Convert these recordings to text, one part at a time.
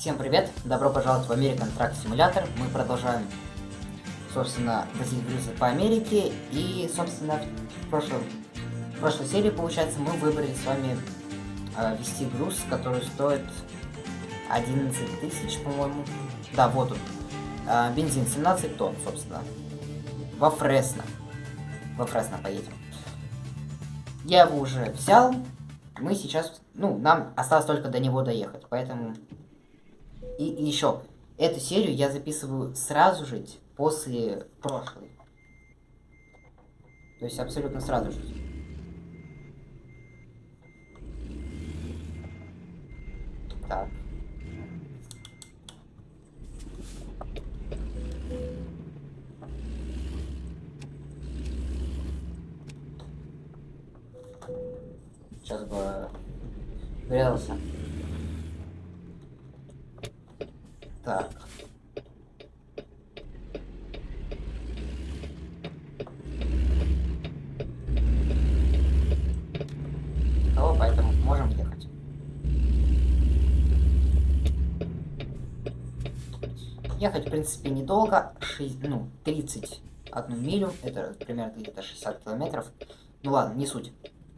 Всем привет! Добро пожаловать в American Truck Simulator. Мы продолжаем, собственно, возить грузы по Америке. И, собственно, в, прошлом, в прошлой серии, получается, мы выбрали с вами э, вести груз, который стоит 11 тысяч, по-моему. Да, вот он. Э, бензин 17 тонн, собственно. Во Фресно. Во Фресно поедем. Я его уже взял. Мы сейчас... Ну, нам осталось только до него доехать, поэтому... И, и еще, эту серию я записываю сразу же после прошлой. То есть абсолютно сразу же. Так. Сейчас бы врезался. Так. Никого, поэтому можем ехать. Ехать, в принципе, недолго. 6, ну, 31 милю. Это примерно где-то 60 километров. Ну ладно, не суть.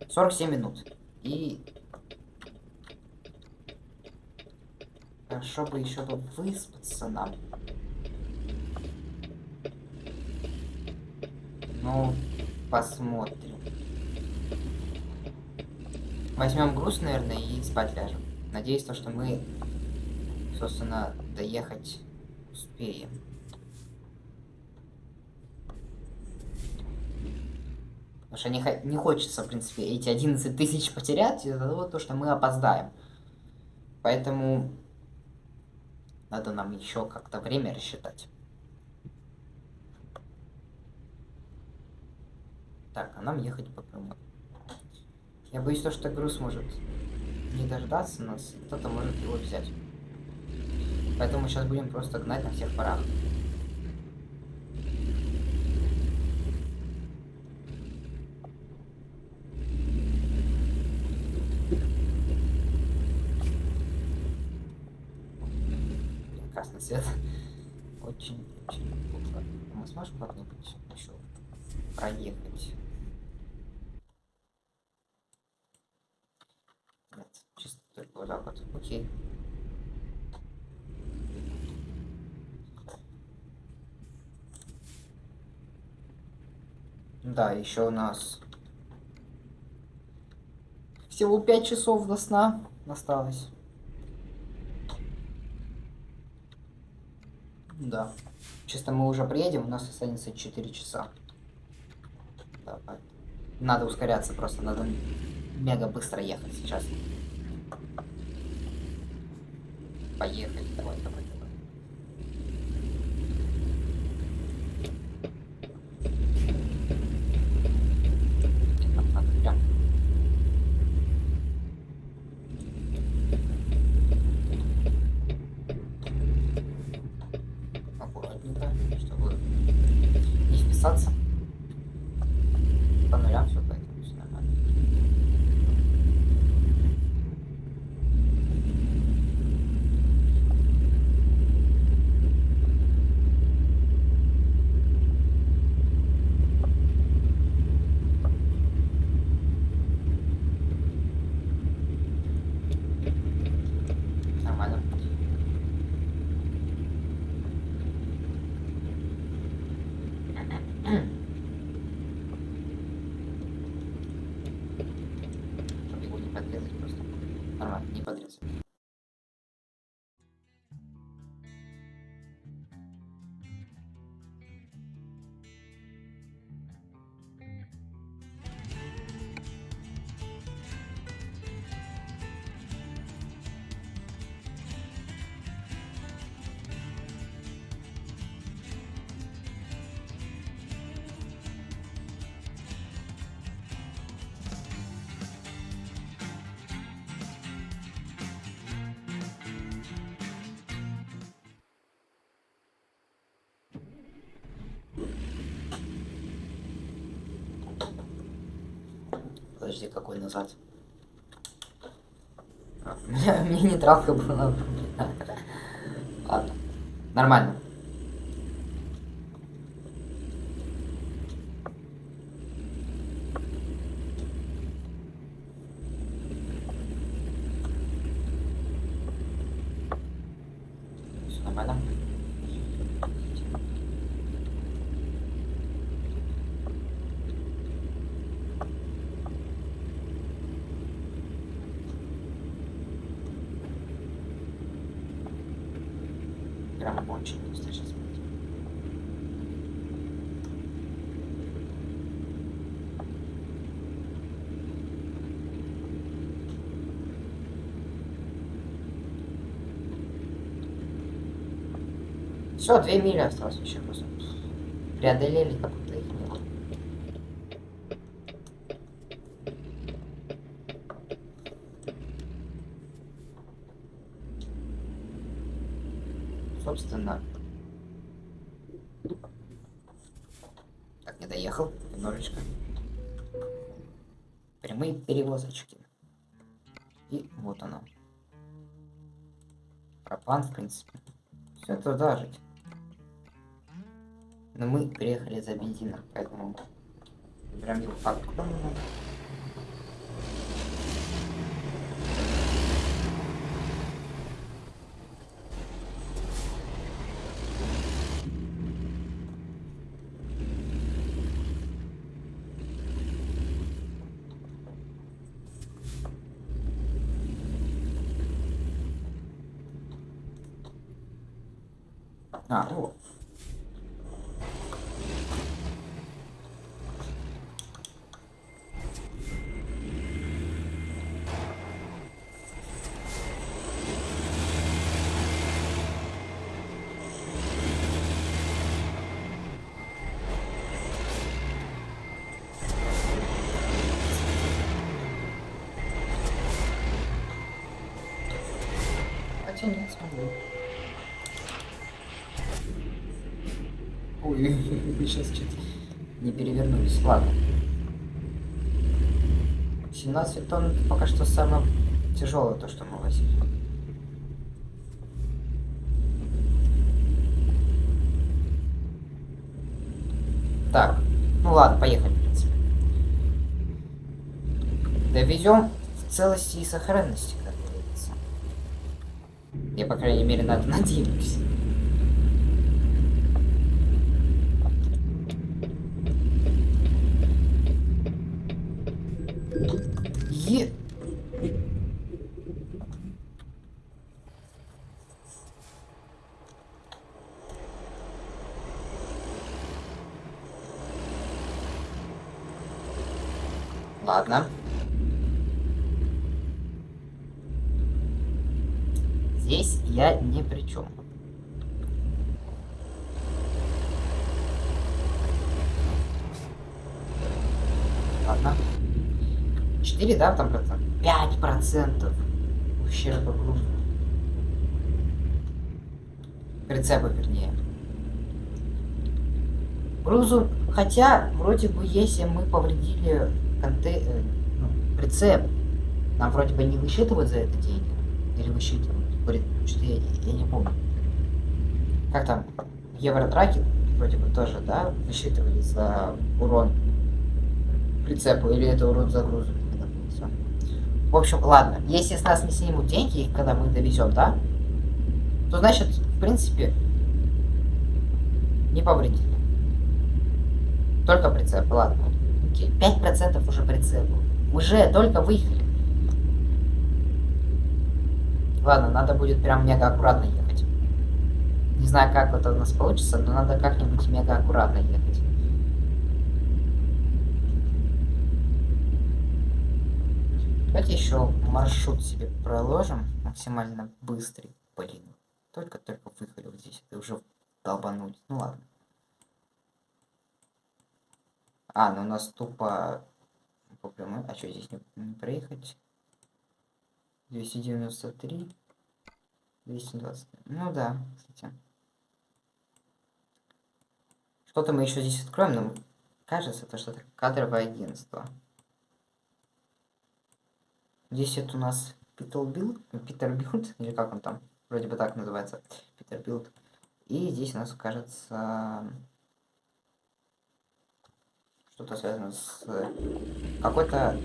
47 минут. И... Хорошо бы еще бы выспаться нам. Ну, посмотрим. Возьмем груз, наверное, и спать ляжем. Надеюсь, то, что мы, собственно, доехать успеем. Потому что не, не хочется, в принципе, эти 11 тысяч потерять из-за того, то, что мы опоздаем. Поэтому надо нам еще как-то время рассчитать. Так, а нам ехать по прямой. Я боюсь, то, что груз может не дождаться нас, кто-то может его взять. Поэтому сейчас будем просто гнать на всех парах. Свет. Очень, очень плохо. А мы сможем как-нибудь еще проехать? Нет, чисто только вот так вот. Окей. Да, еще у нас всего 5 часов до сна осталось. Да. Чисто мы уже приедем, у нас останется 4 часа. Давай. Надо ускоряться просто, надо мега быстро ехать сейчас. Поехали, давай, давай, подожди, какой назад? Мне, не нейтралка была. Ладно. Нормально. Все, две мили осталось еще просто. Преодолели как будто их не было. Собственно. Так, не доехал немножечко. Прямые перевозочки. И вот оно. Пропан, в принципе. Все туда жить. Но мы приехали за бензином, поэтому прям не факт. А, вот. Нет, смогу. Ой, сейчас что-то не перевернулись. Ладно. 17 тонн пока что самое тяжелое то, что мы возили. Так, ну ладно, поехали, в принципе. Довезем в целости и сохранности. Я, по крайней мере, на это надеюсь. Е... Ладно. Здесь я ни при чем. Ладно. 4, да, там процент? 5 процентов ущерба грузу. Прицепа, вернее. Грузу, хотя, вроде бы, если мы повредили конте... э, ну, прицеп, нам вроде бы не высчитывают за это деньги. Или высчитывают. Говорит, что я, я не помню. Как там? Евротраки вроде бы тоже, да, высчитывали за урон прицепу, или это урон за грузу. Всё. В общем, ладно, если с нас не снимут деньги, когда мы довезем, да, то значит, в принципе, не повредили. Только прицеп, ладно. Окей, 5% уже прицепу. Уже только выехали. Ладно, надо будет прям мега аккуратно ехать. Не знаю, как это у нас получится, но надо как-нибудь мега аккуратно ехать. Давайте еще маршрут себе проложим максимально быстрый. Блин, только-только вот здесь, это уже долбануть. Ну ладно. А, ну у нас тупо. А что здесь не, не проехать? 293. 220. Ну да, кстати. Что-то мы еще здесь откроем, но кажется, это что-то кадровое агентство. Здесь это у нас Peterbilt, Peterbilt, или как он там, вроде бы так называется, Peterbilt. И здесь у нас кажется что-то связано с какой-то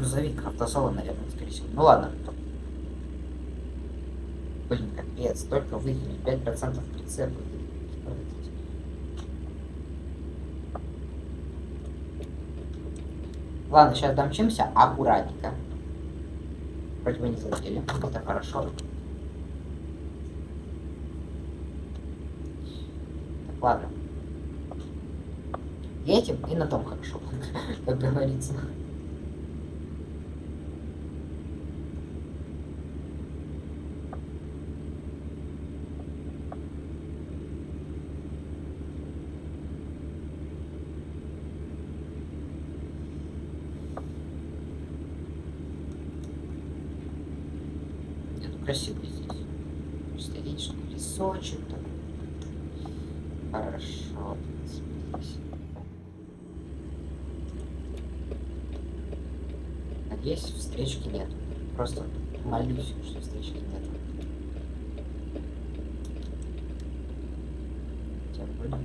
грузовик, автосалон, наверное, скорее всего. Ну ладно. Блин, капец, только выехали 5% прицепа. Ладно, сейчас домчимся аккуратненько. Вроде бы не задели. Это хорошо. Так, ладно. Едем и на том хорошо, как говорится. Красиво здесь. Столичный лесочек. Так. Хорошо. Надеюсь, встречки нет. Просто молюсь, что встречки нет. Хотя вроде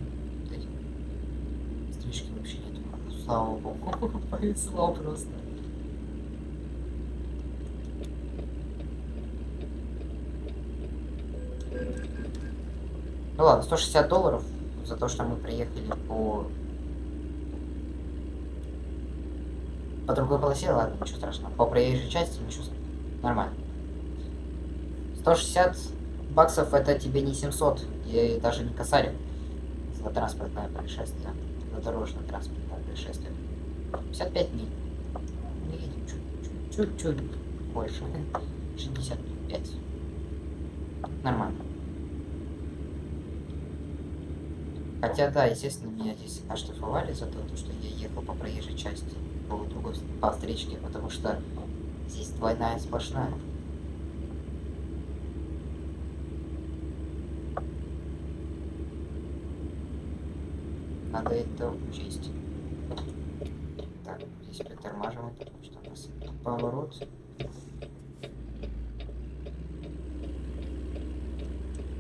встречки вообще нет. Слава богу, повезло просто. Ну ладно, 160 долларов за то, что мы приехали по... По другой полосе, ладно, ничего страшного. По проезжей части, ничего нормально. 160 баксов это тебе не 700, и даже не косарь за транспортное происшествие, за дорожное транспортное происшествие. 55 миль. Мы едем чуть-чуть больше. 65. Nормально. Хотя, да, естественно, меня здесь оштрафовали за то, что я ехал по проезжей части по другой по встречке, потому что здесь двойная сплошная. Надо это учесть. Так, здесь притормаживаем, потому что у нас поворот.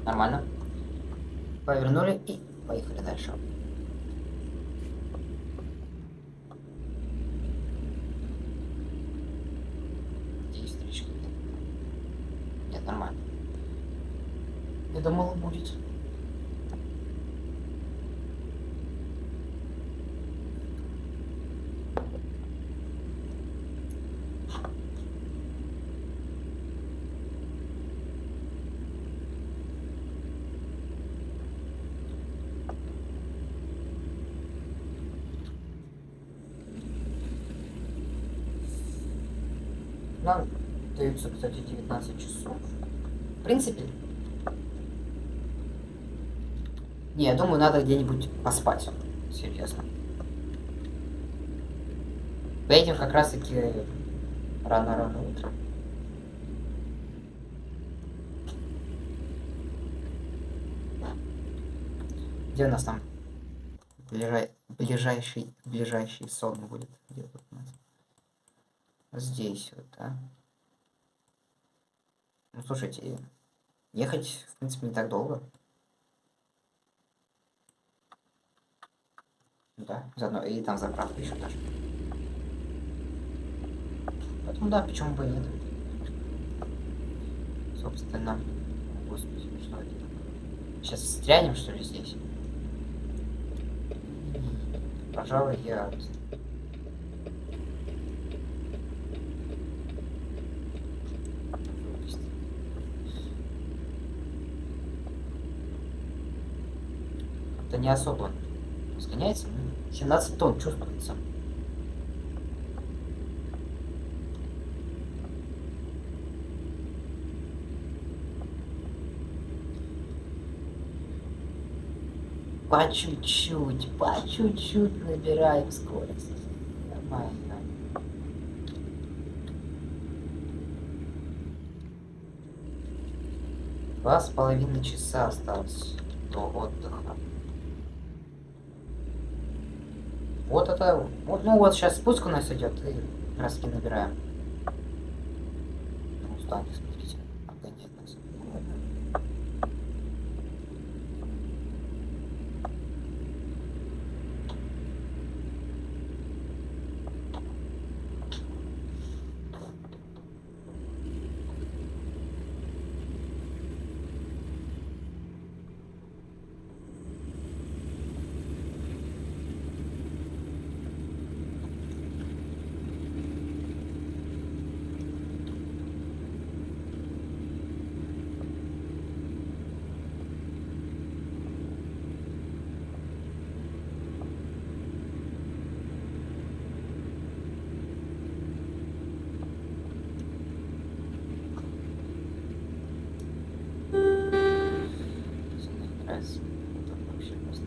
Нормально. Повернули и Поехали дальше. Здесь стричка нет. Нет, нормально. Я думал, будет. Нам даются, кстати, 19 часов. В принципе... Не, я думаю, надо где-нибудь поспать. Серьезно. Поедем как раз-таки рано-рано утром. Где у нас там ближай... ближайший ближайший сон будет? Где тут у нас? здесь вот, да. Ну, слушайте, ехать, в принципе, не так долго. Да, заодно и там заправка еще даже. Поэтому да, почему бы и нет. Собственно, господи, что это такое? Сейчас встрянем, что ли, здесь? Пожалуй, я это не особо сгоняется. 17 тонн чувствуется. По чуть-чуть, по чуть-чуть набираем скорость. Нормально. Два с половиной часа осталось до отдыха. Это, вот, ну вот сейчас спуск у нас идет, и краски набираем. Ну, смотрите, обгоняет нас. нравится. Это вообще просто.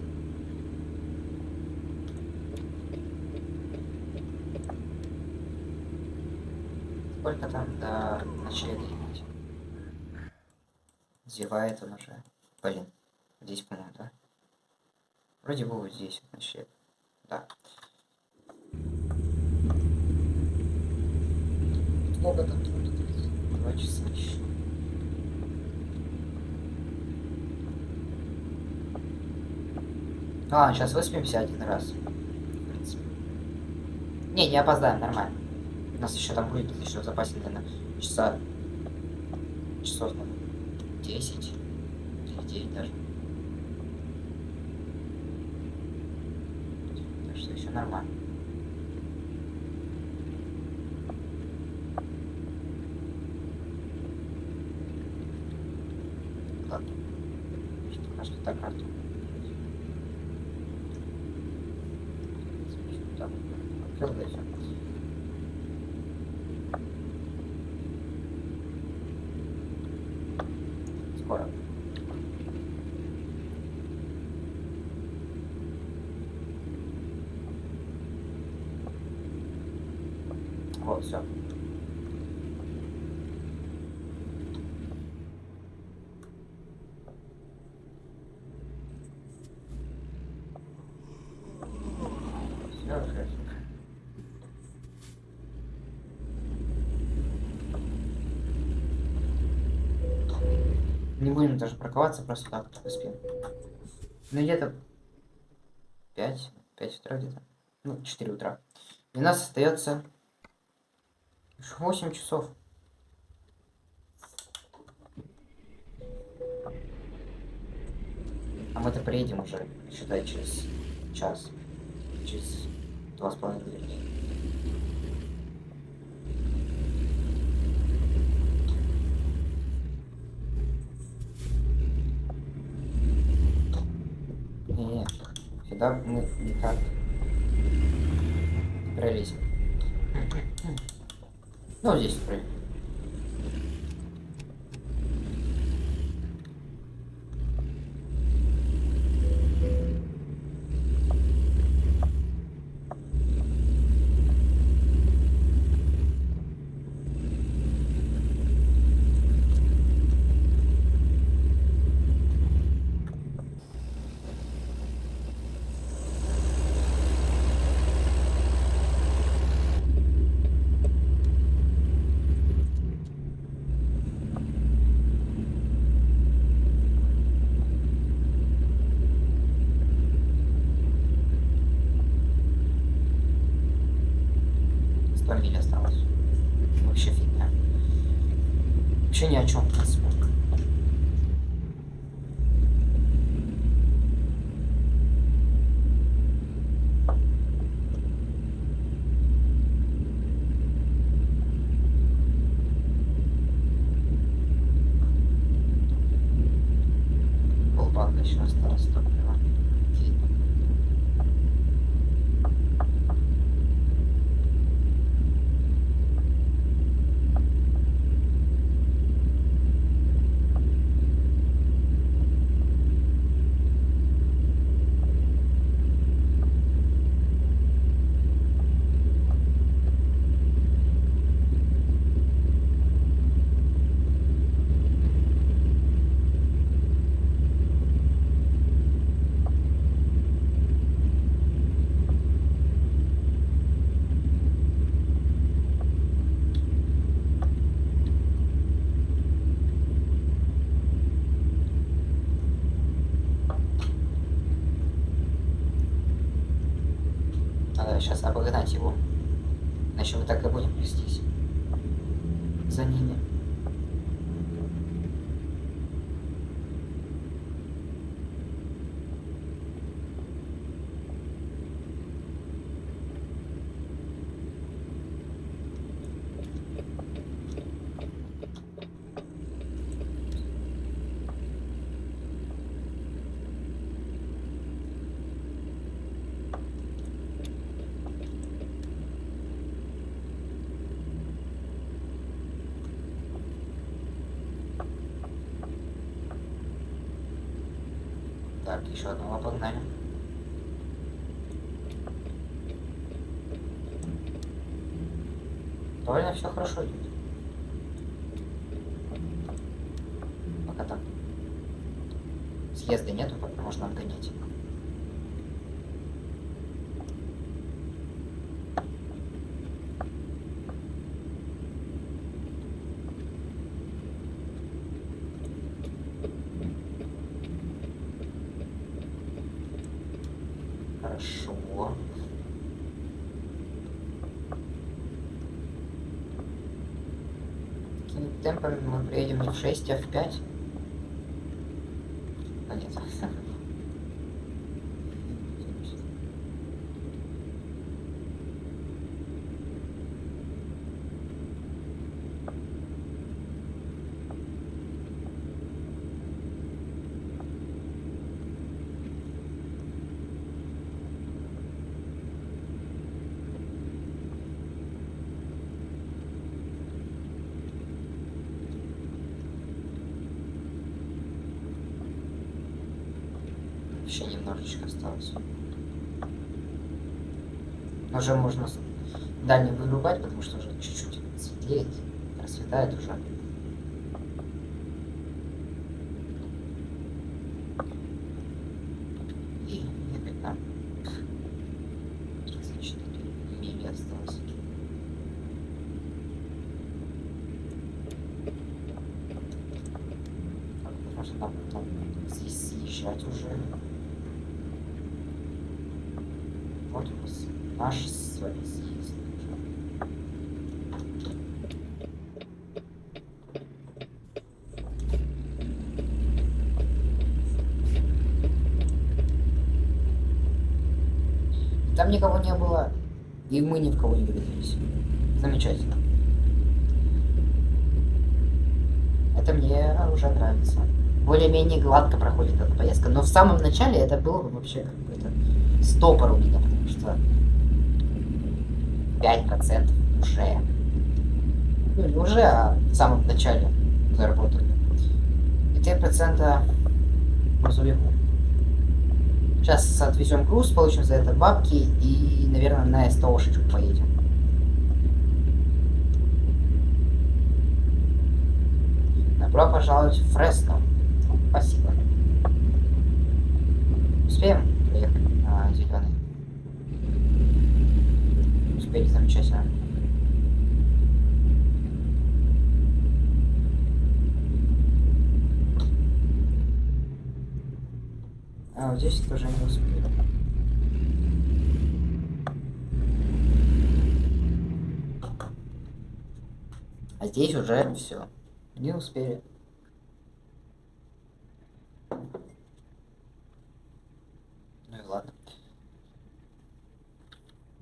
Сколько там ехать? Зевает он уже. Блин, здесь, по-моему, да? Вроде бы вот здесь ночлег. Да. Много там труда, два часа еще. А, сейчас выспимся один раз. В принципе. Не, не опоздаем, нормально. У нас еще там будет еще в запасе, наверное, часа... Часов, наверное, 10 или 9 даже. Так что еще нормально. Ладно. Пока что так карту. Так, открыл, да и всё. Скоро. Вот, все. Не будем даже парковаться, просто так поспим. Ну где-то 5, 5 утра где-то. Ну, 4 утра. И у нас остается 8 часов. А мы-то приедем уже, считай, через час. Через два с половиной вернее. Не, сюда мы никак пролезем. Ну, вот здесь прыгай. Сто миль осталось. Вообще фигня. Вообще ни о чем, в принципе. Полбанка еще осталось топлива. Окей. Надо сейчас обогнать его. Иначе мы так и будем плестись. За ними. Съезда нету, можно обгонять. Хорошо. Такими темпами мы приедем не в 6, а в 5. А нет. Еще немножечко осталось. Уже можно дальний вырубать, потому что уже чуть-чуть светлеет, расцветает уже. И ехать нам 34 мили осталось. Так, потому что нам потом здесь съезжать уже. Вот у нас наш с вами съезд уже. Там никого не было, и мы ни в врезались. Замечательно. Это мне уже нравится. Более-менее гладко проходит эта поездка. Но в самом начале это было бы вообще какой-то стопор у меня, потому что 5% уже. Ну, не уже, а в самом начале заработали. И 3% грузовику. Сейчас отвезем груз, получим за это бабки и, наверное, на СТОшечку поедем. Добро пожаловать в Фресно. Спасибо. Успеем приехать на зеленый? Успели замечательно. А вот здесь тоже не успели. А здесь уже все. Не успели. Ну и ладно.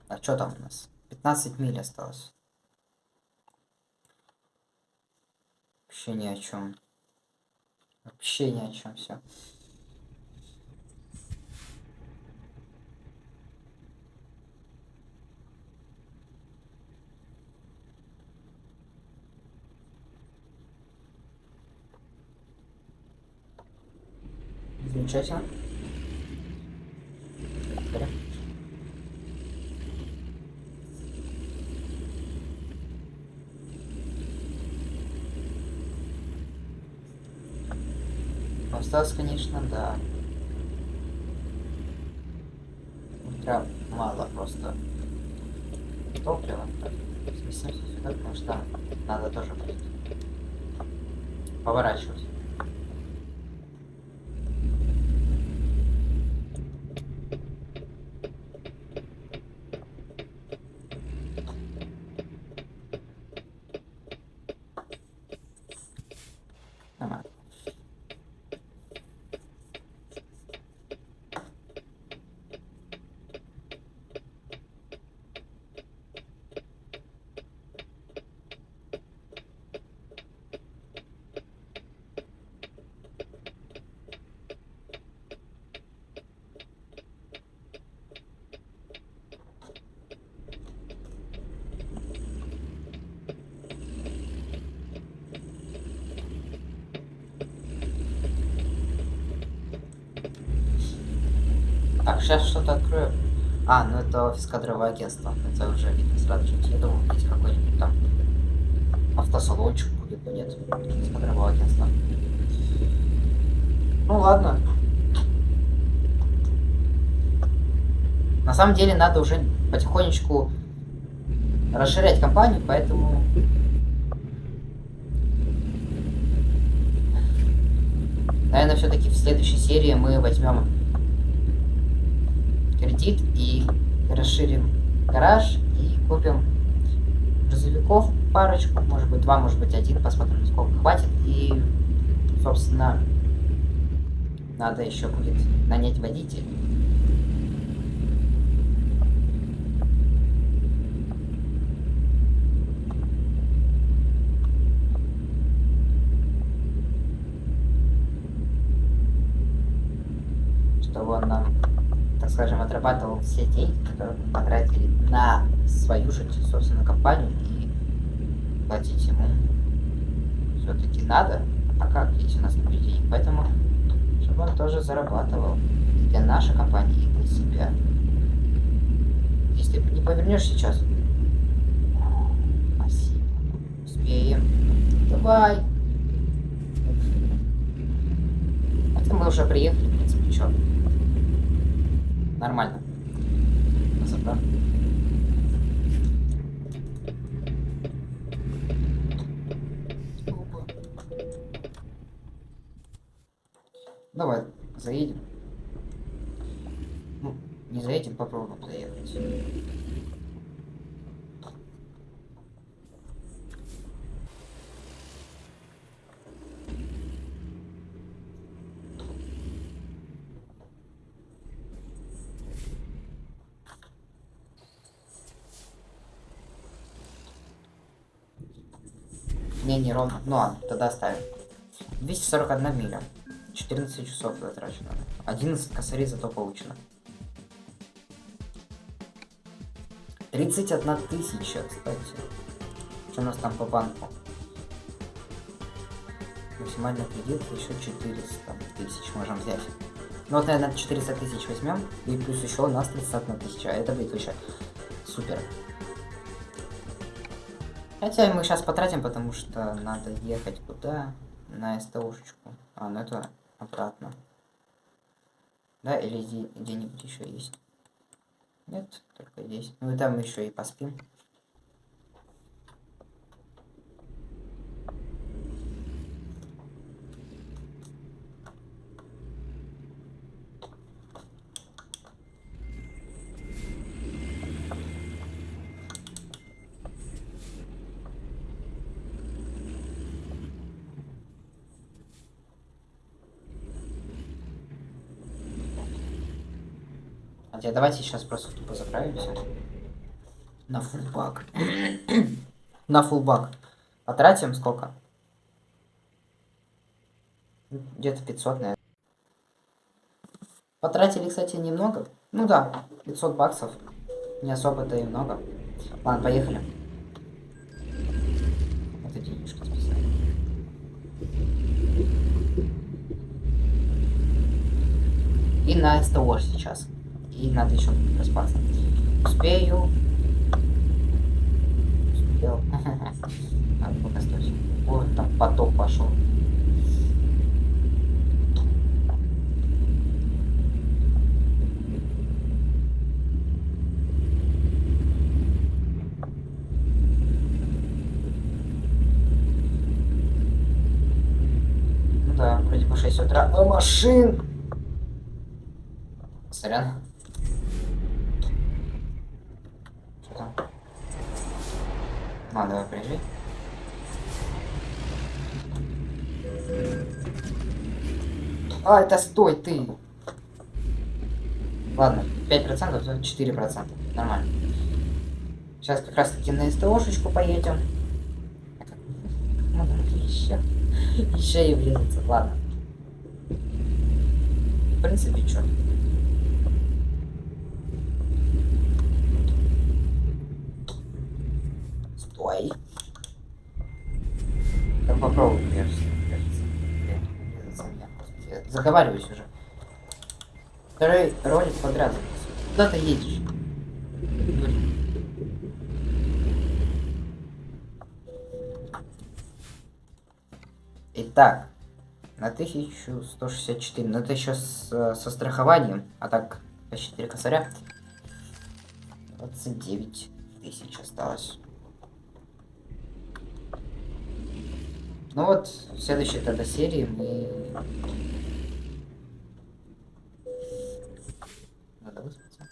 А что там у нас? 15 миль осталось. Вообще ни о чем. Вообще ни о чем все. Замечательно. Поехали. Осталось, конечно, да. Прям мало просто топлива. Так, сместимся сюда, потому что надо тоже поворачивать. Нормально. Так, сейчас что-то открою. А, ну это офис кадрового агентства. Это уже видно сразу же. Я думал, здесь какой-нибудь там автосалончик будет, но нет. Офис кадрового агентства. Ну ладно. На самом деле надо уже потихонечку расширять компанию, поэтому... Наверное, все-таки в следующей серии мы возьмем кредит и расширим гараж и купим грузовиков парочку, может быть два, может быть один, посмотрим, сколько хватит. И, собственно, надо еще будет нанять водителя. чтобы он нам, так скажем, отрабатывал все деньги, которые мы потратили на свою же, собственно, компанию и платить ему все-таки надо, а как, если у нас не денег. Поэтому, чтобы он тоже зарабатывал для нашей компании и для себя. Если не повернешь сейчас. Спасибо. Успеем. Давай. Это мы уже приехали, в принципе, что. Нормально. Забрал. Давай, заедем. Ну, не заедем, попробуем заехать. Ровно. Ну ладно, тогда ставим. 241 миля. 14 часов затрачено. 11 косарей зато получено. 31 тысяча, кстати. Что у нас там по банку? Максимальный кредит еще 400 тысяч можем взять. Ну вот, наверное, 400 тысяч возьмем. И плюс еще у нас 31 тысяча. Это будет вообще супер. Хотя мы сейчас потратим, потому что надо ехать куда? На СТОшечку. А, ну это обратно. Да, или где-нибудь еще есть? Нет, только здесь. Ну и там еще и поспим. Хотя давайте сейчас просто тупо заправимся. На фулбак. На фулбак. Потратим сколько? Где-то 500, наверное. Потратили, кстати, немного. Ну да, 500 баксов. Не особо-то и много. Ладно, поехали. Это денежки списали. И на СТО сейчас. И надо еще проспаться. Успею. Успел. Надо пока стойся. Вот там поток пошел. Ну да, вроде по 6 утра. А машин! Сорян. А, давай приезжай. А, это стой, ты. Ладно, 5%, то 4%. Нормально. Сейчас как раз таки на СТОшечку поедем. Ну, еще. Еще и врезаться. Ладно. В принципе, что? Ой. Так попробуй, кажется. заговариваюсь уже. Второй ролик подряд. Куда ты едешь? Итак, на 1164. Но это еще с, со страхованием. А так, почти 4 косаря. 29 тысяч осталось. Ну вот, в следующей тогда серии мы... Надо выспаться.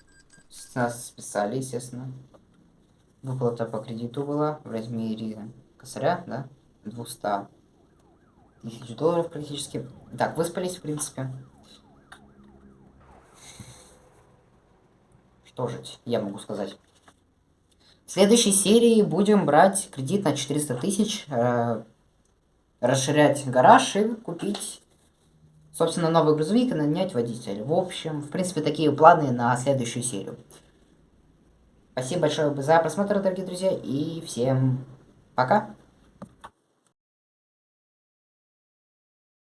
С нас списали, естественно. Выплата по кредиту была в размере косаря, да? 200 тысяч долларов практически. Так, выспались, в принципе. Что же я могу сказать? В следующей серии будем брать кредит на 400 тысяч, э, расширять гараж и купить, собственно, новый грузовик и нанять водителя. В общем, в принципе, такие планы на следующую серию. Спасибо большое за просмотр, дорогие друзья, и всем пока!